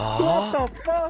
What the fuck?